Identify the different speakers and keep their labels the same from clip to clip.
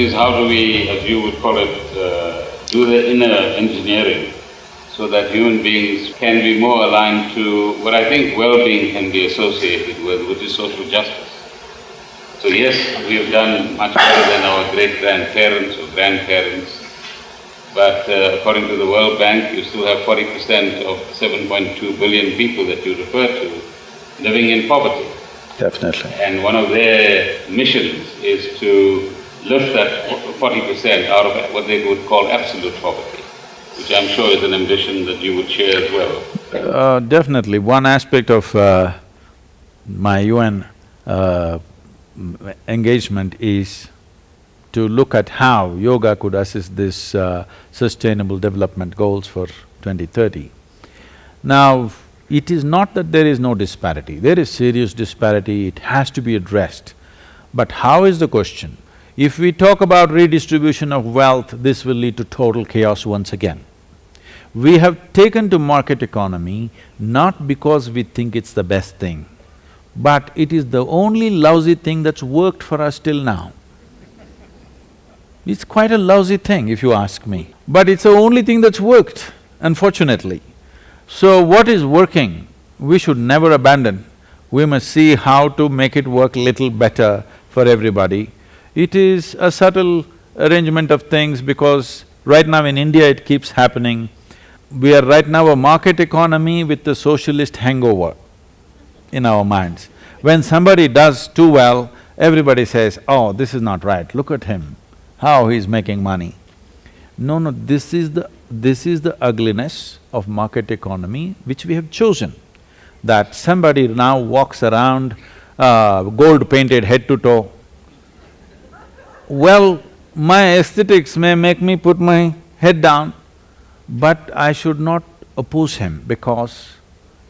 Speaker 1: is how do we, as you would call it, uh, do the inner engineering so that human beings can be more aligned to what I think well-being can be associated with, which is social justice. So yes, we have done much better than our great-grandparents or grandparents, but uh, according to the World Bank, you still have forty percent of seven point two billion people that you refer to living in poverty.
Speaker 2: Definitely.
Speaker 1: And one of their missions is to lift that forty percent out of what they would call absolute poverty, which I'm sure is an ambition that you would share as well.
Speaker 2: Uh, definitely. One aspect of uh, my UN uh, engagement is to look at how yoga could assist this uh, sustainable development goals for 2030. Now, it is not that there is no disparity, there is serious disparity, it has to be addressed. But how is the question? If we talk about redistribution of wealth, this will lead to total chaos once again. We have taken to market economy not because we think it's the best thing, but it is the only lousy thing that's worked for us till now. It's quite a lousy thing if you ask me, but it's the only thing that's worked, unfortunately. So what is working, we should never abandon. We must see how to make it work little better for everybody. It is a subtle arrangement of things because right now in India it keeps happening. We are right now a market economy with the socialist hangover in our minds. When somebody does too well, everybody says, oh, this is not right, look at him, how he's making money. No, no, this is the… this is the ugliness of market economy which we have chosen. That somebody now walks around uh, gold-painted head to toe. Well, my aesthetics may make me put my head down, but I should not oppose him because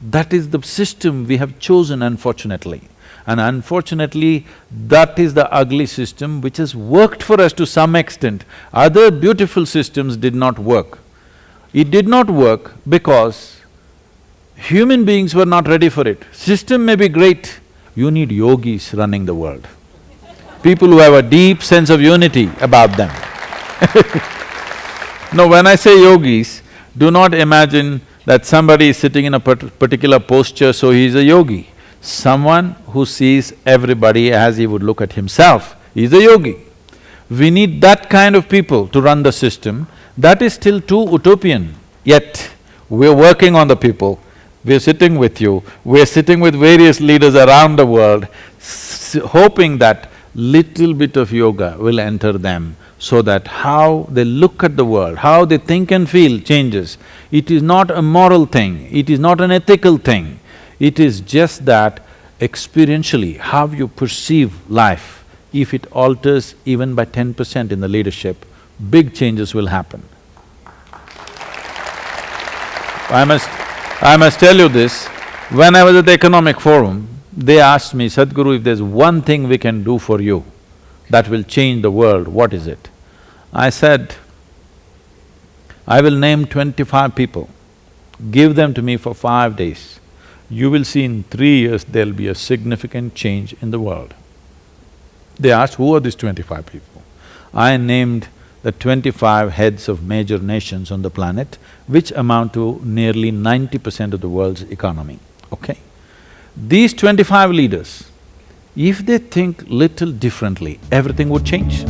Speaker 2: that is the system we have chosen unfortunately. And unfortunately, that is the ugly system which has worked for us to some extent. Other beautiful systems did not work. It did not work because human beings were not ready for it. System may be great, you need yogis running the world. People who have a deep sense of unity about them. no, when I say yogis, do not imagine that somebody is sitting in a particular posture, so he is a yogi. Someone who sees everybody as he would look at himself is a yogi. We need that kind of people to run the system. That is still too utopian, yet we're working on the people. We're sitting with you, we're sitting with various leaders around the world, hoping that little bit of yoga will enter them so that how they look at the world, how they think and feel changes. It is not a moral thing, it is not an ethical thing, it is just that experientially, how you perceive life, if it alters even by ten percent in the leadership, big changes will happen. I must… I must tell you this, when I was at the Economic Forum, they asked me, Sadhguru, if there's one thing we can do for you, that will change the world, what is it? I said, I will name twenty-five people, give them to me for five days. You will see in three years there'll be a significant change in the world. They asked, who are these twenty-five people? I named the twenty-five heads of major nations on the planet, which amount to nearly ninety percent of the world's economy, okay? These twenty-five leaders, if they think little differently, everything would change.